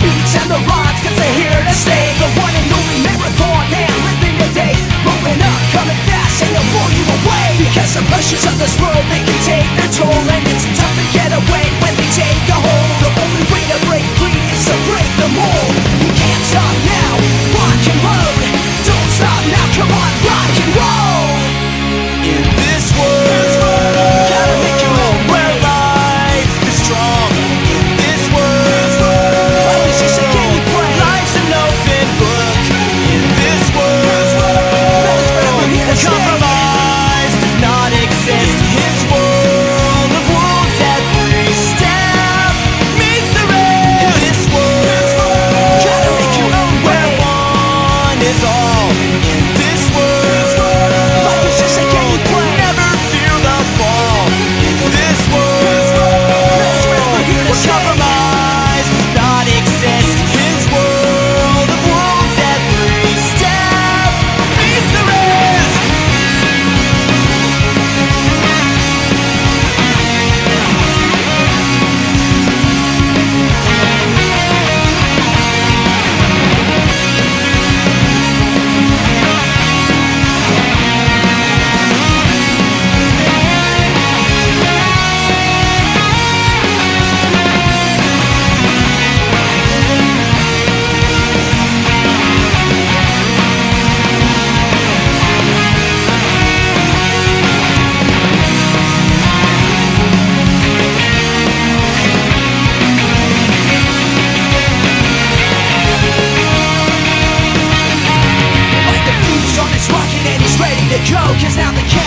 beach and the rocks Cause they're here to stay. The one and only marathon man living today Moving up, coming fast and they'll blow you away. Because the pressures of this world they can take their toll And it's tough to get away when they take a hold. the coke is not the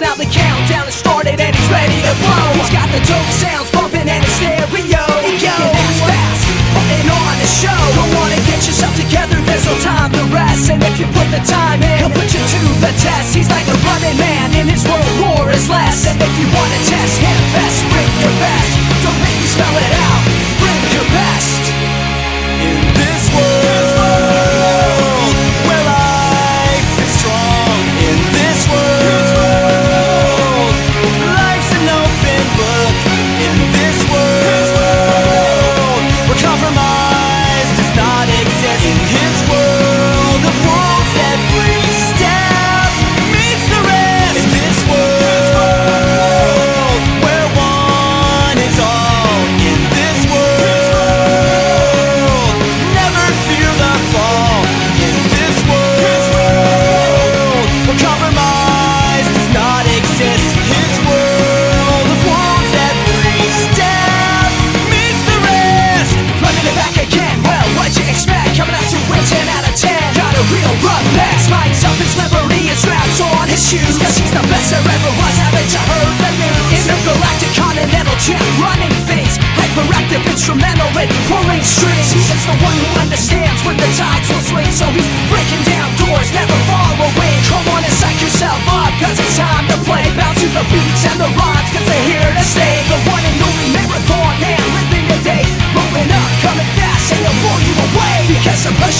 now the countdown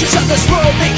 nations of this world,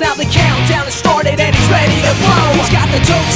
now the countdown has started and he's ready to blow. He's got the dope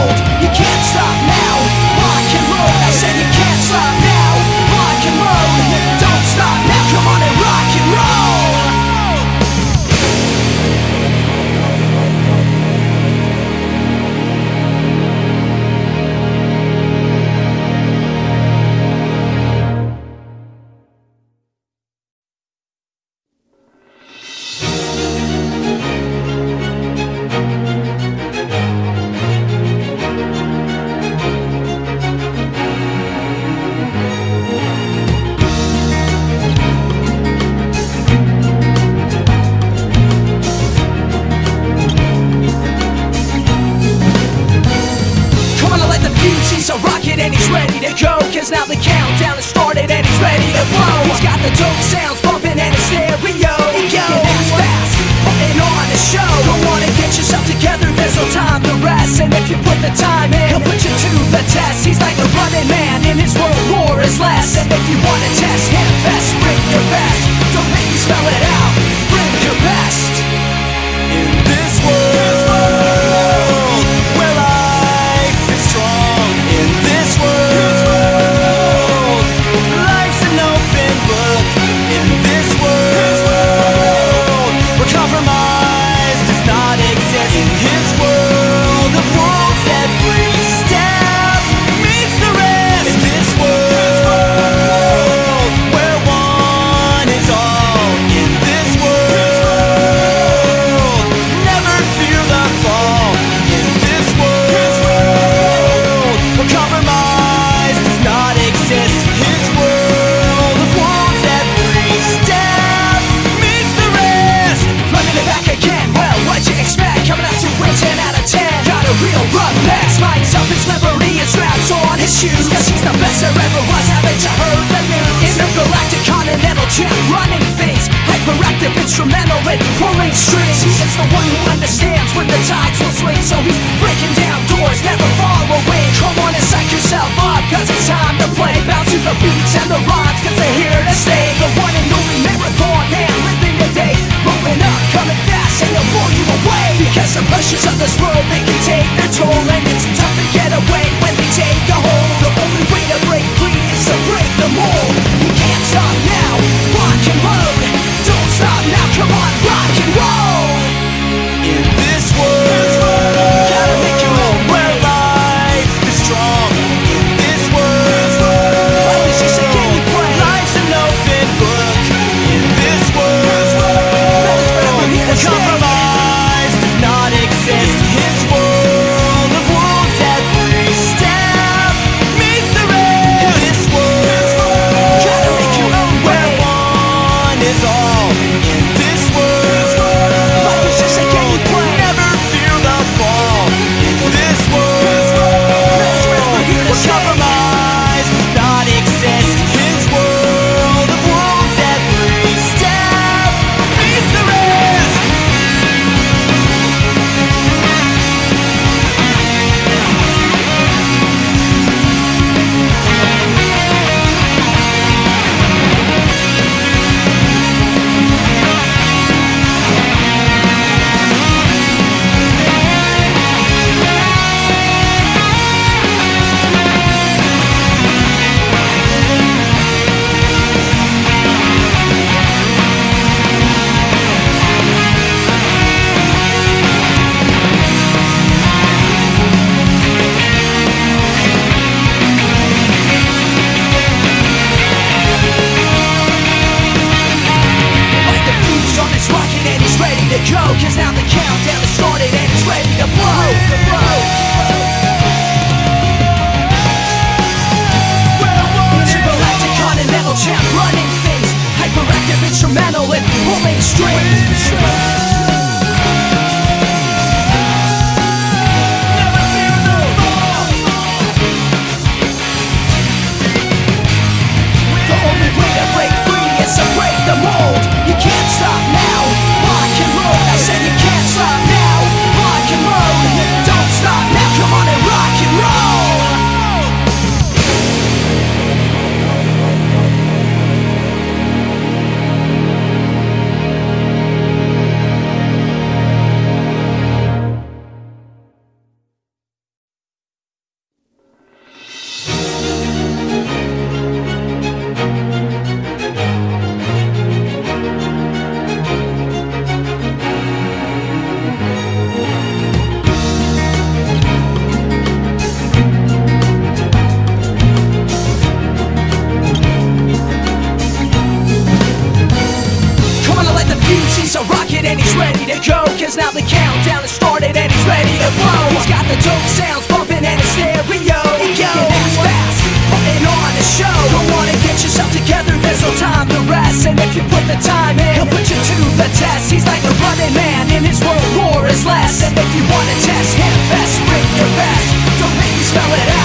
ready to go Cause now the countdown has started and he's ready to blow. He's got the dope sounds bumping and the stereo. He goes fast, putting on a show. Don't wanna get yourself together, there's no time to rest. And if you put the time in, he'll put you to the test. He's like a running man in his world, war is less. And if you wanna test him, best bring your best. Don't make me spell it. out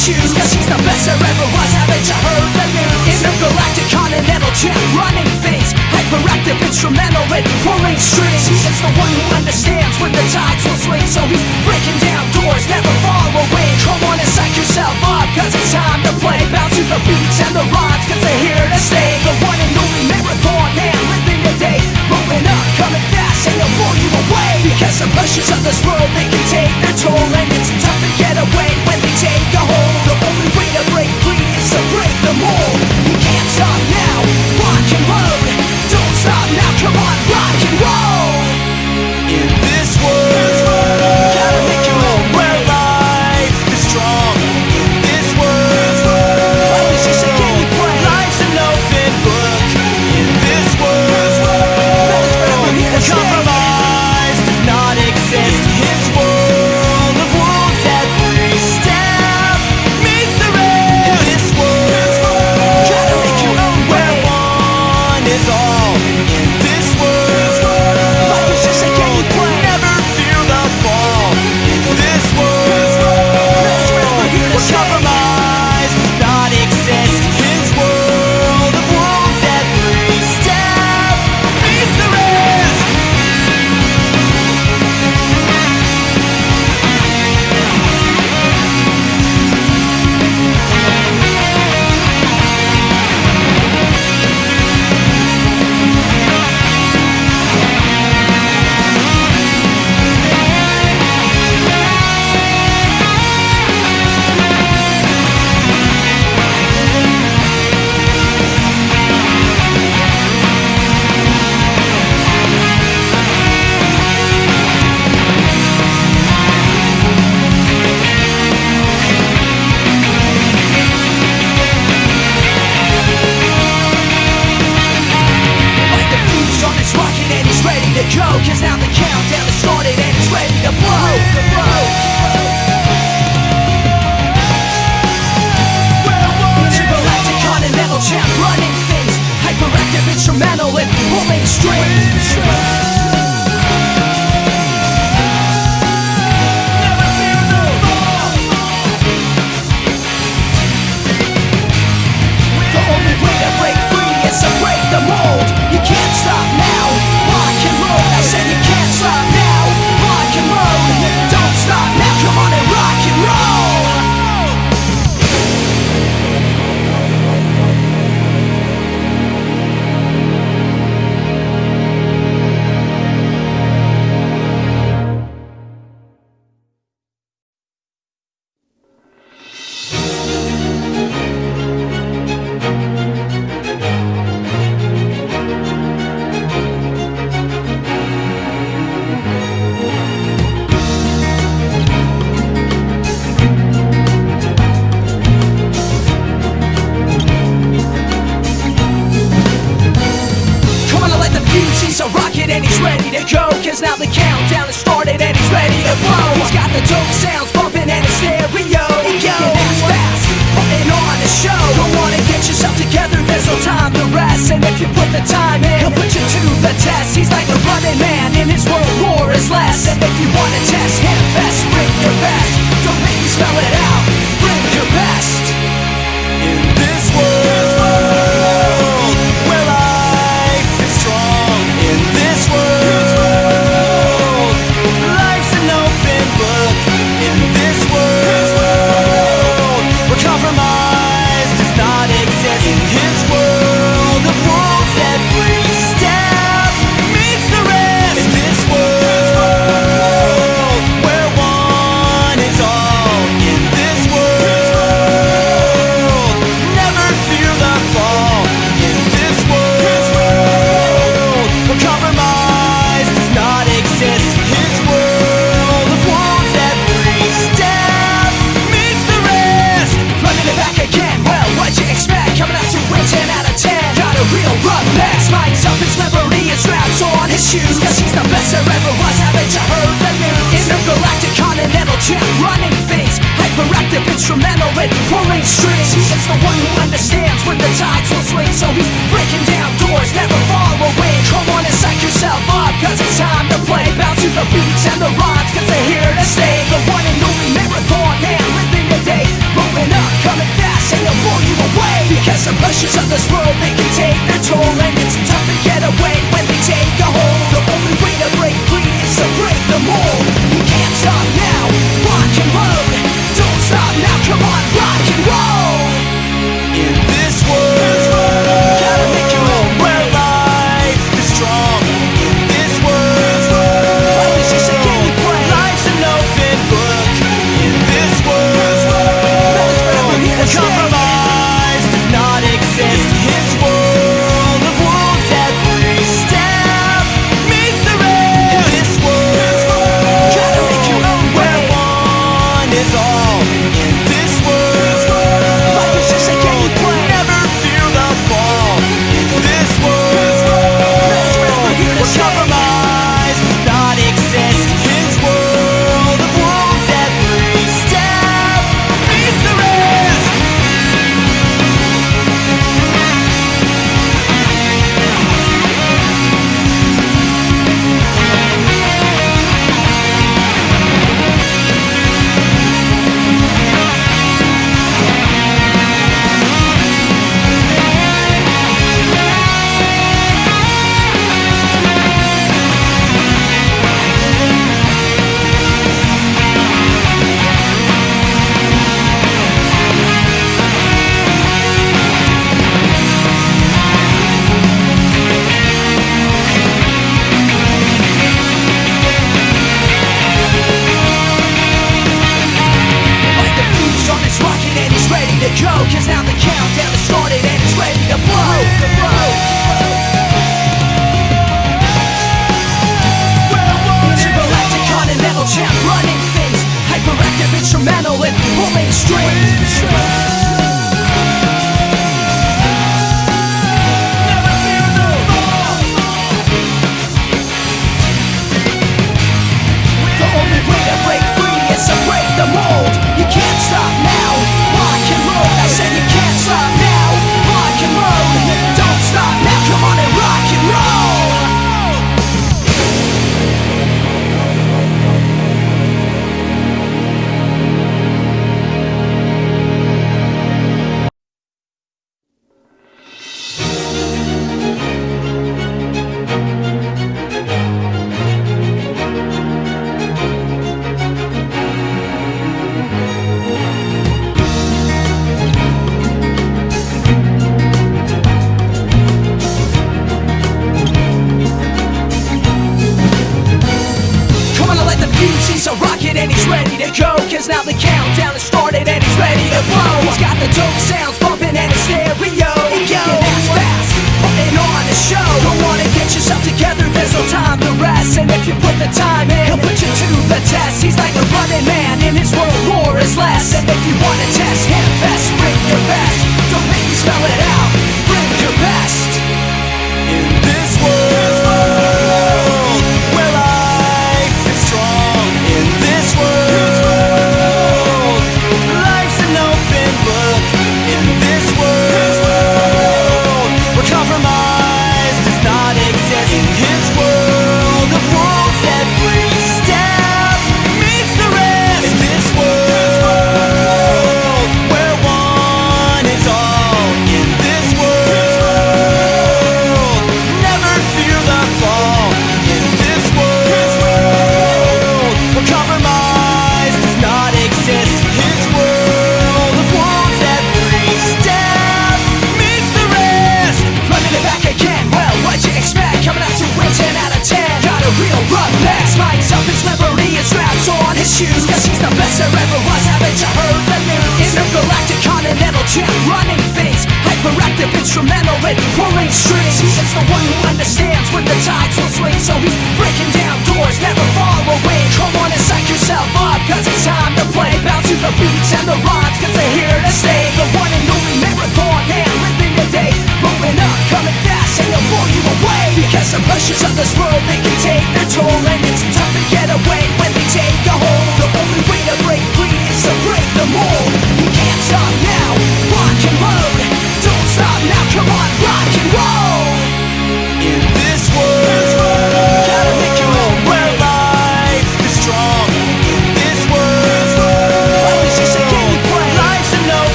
shoes Cause she's the best there ever was, haven't you heard the news? Intergalactic continental champ, running things Hyperactive, instrumental in pulling strings. He is the one who understands when the tides will swing So he's breaking down doors, never far away. Come on and psych yourself up, cause it's time to play. Bounce to the beats and the rhymes, cause they're here to stay. The one and only marathon man living today open up, coming fast and they'll pull you away. Because the pressures of this world, they can take their toll. And it's tough to get away when they take a hold. The only way to break free is to break the mold.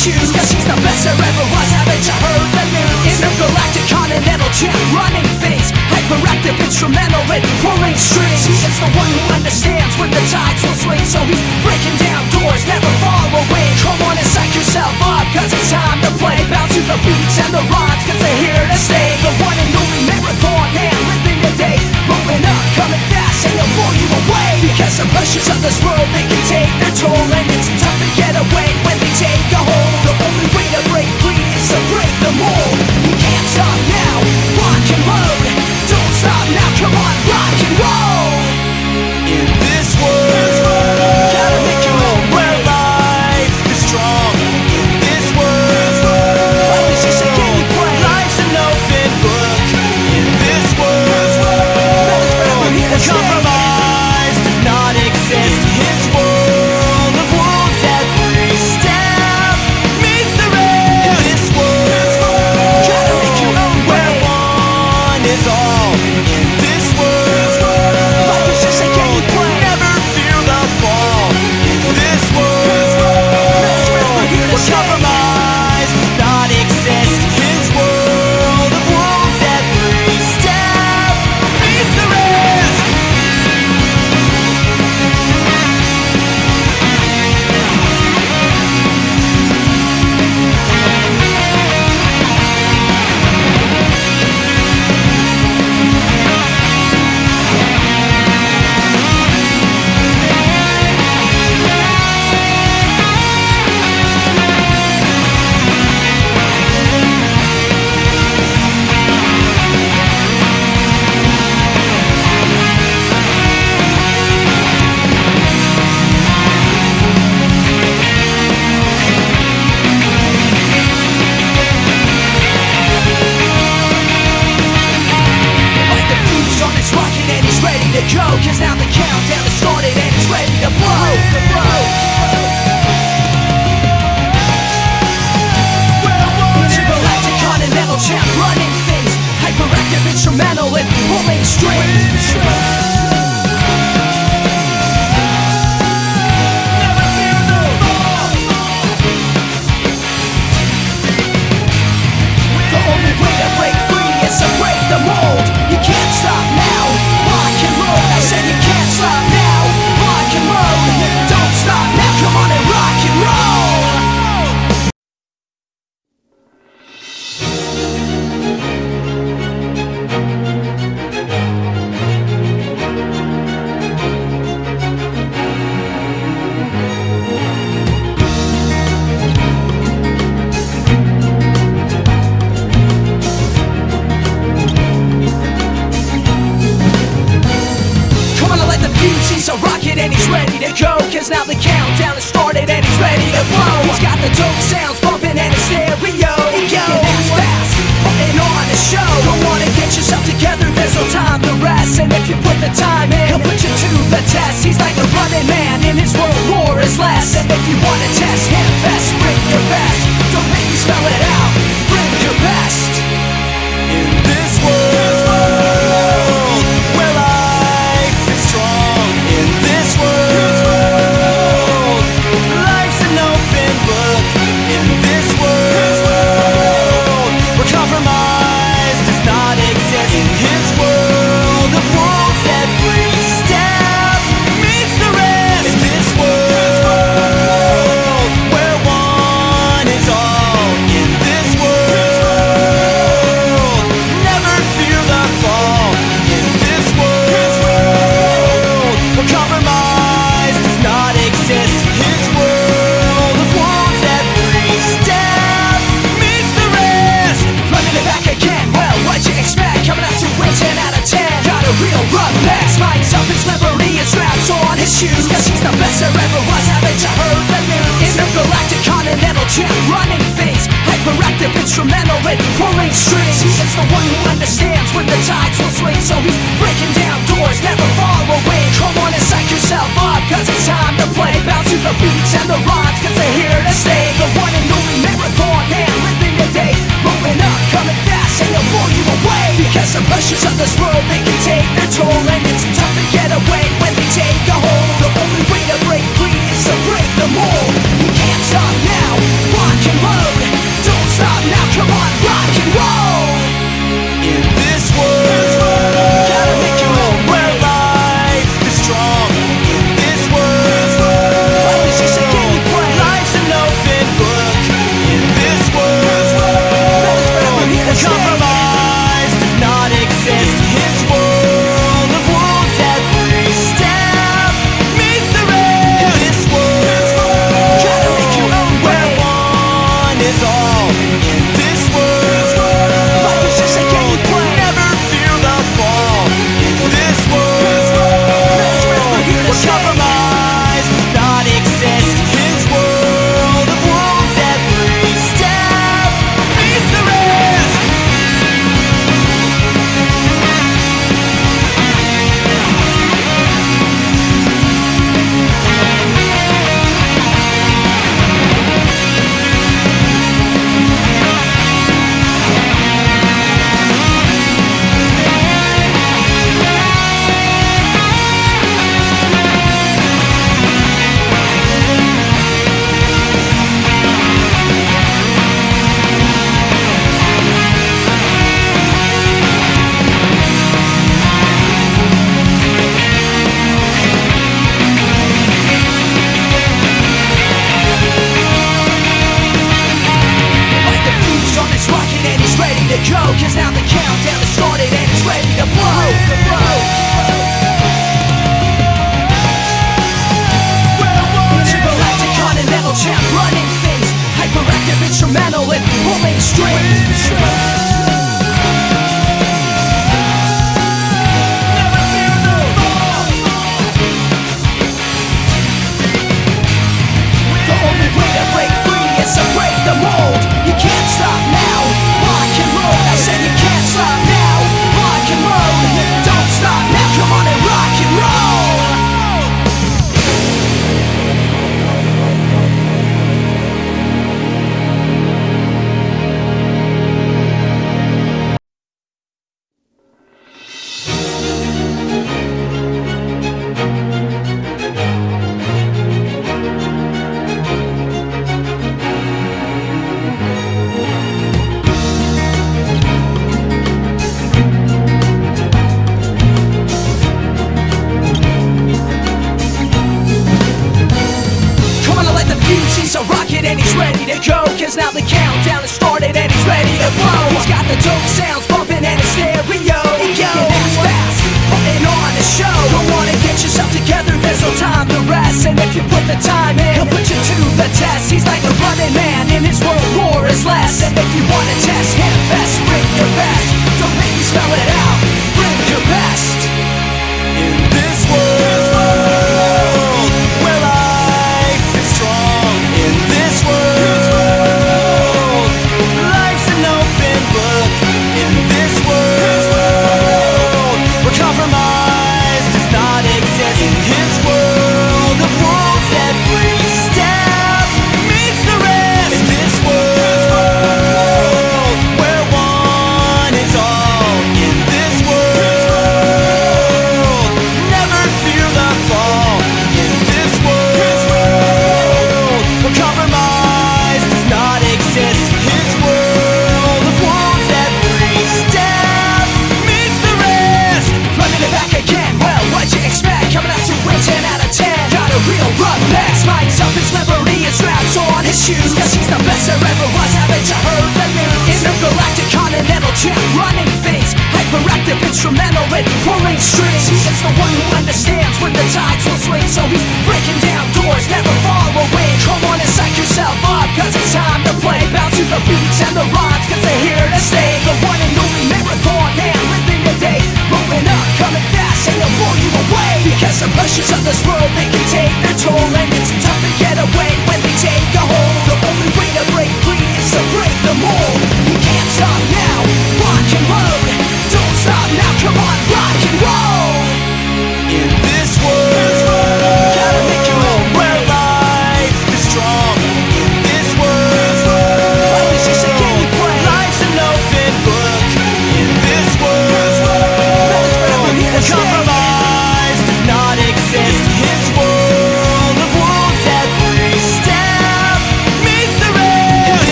choose Cause she's the best there ever was, haven't you heard the news? Intergalactic continental champ, running face Hyperactive, instrumental in pulling strings. She is the one who understands when the tides will swing. So he's breaking down doors, never far away. Come on and psych yourself up, cause it's time to play. Bounce to the beats and the rhymes, cause they're here to stay. The one and only marathon man living today Blowing up, coming fast, and they'll blow you away. Because the pressures of this world, they can take their toll And it's wall You can't stop now, rock and roll.